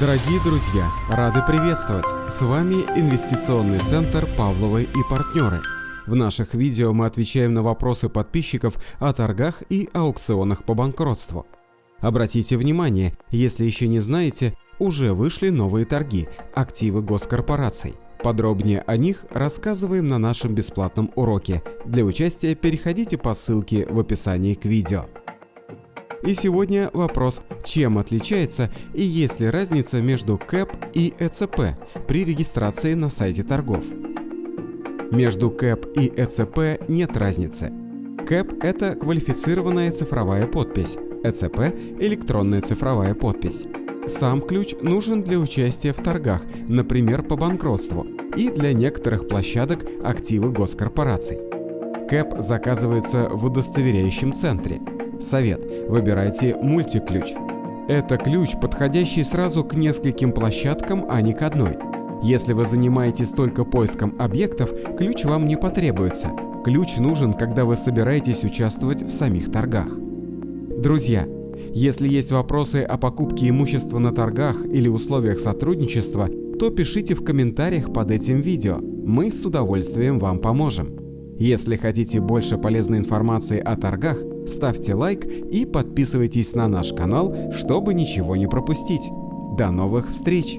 Дорогие друзья, рады приветствовать! С вами Инвестиционный центр «Павловы и партнеры». В наших видео мы отвечаем на вопросы подписчиков о торгах и аукционах по банкротству. Обратите внимание, если еще не знаете, уже вышли новые торги – активы госкорпораций. Подробнее о них рассказываем на нашем бесплатном уроке. Для участия переходите по ссылке в описании к видео. И сегодня вопрос, чем отличается и есть ли разница между КЭП и ЭЦП при регистрации на сайте торгов. Между КЭП и ЭЦП нет разницы. КЭП – это квалифицированная цифровая подпись, ЭЦП – электронная цифровая подпись. Сам ключ нужен для участия в торгах, например, по банкротству, и для некоторых площадок активы госкорпораций. КЭП заказывается в удостоверяющем центре – Совет. Выбирайте мультиключ. Это ключ, подходящий сразу к нескольким площадкам, а не к одной. Если вы занимаетесь только поиском объектов, ключ вам не потребуется. Ключ нужен, когда вы собираетесь участвовать в самих торгах. Друзья, если есть вопросы о покупке имущества на торгах или условиях сотрудничества, то пишите в комментариях под этим видео. Мы с удовольствием вам поможем. Если хотите больше полезной информации о торгах, ставьте лайк и подписывайтесь на наш канал, чтобы ничего не пропустить. До новых встреч!